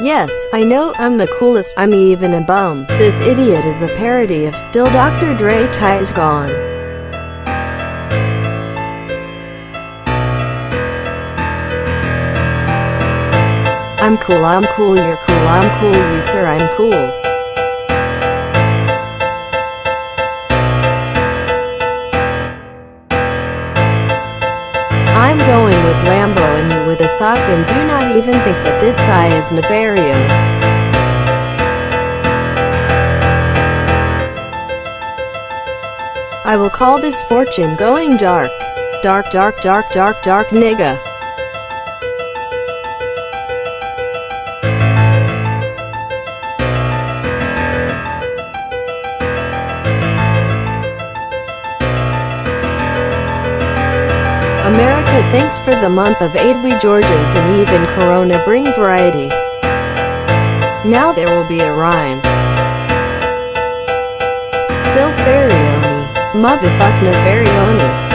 Yes, I know, I'm the coolest, I'm even a bum. This idiot is a parody of Still Dr. Dre Kai's Gone. I'm cool, I'm cool, you're cool, I'm cool, you sir, I'm cool. I'm going with Lambo and with a sock and do not even think that this sigh is nefarious. I will call this fortune going dark. Dark, dark, dark, dark, dark, nigga. America thanks for the month of aid we Georgians and even Corona bring variety. Now there will be a rhyme. Still Farioni. Motherfuck Nefarioni.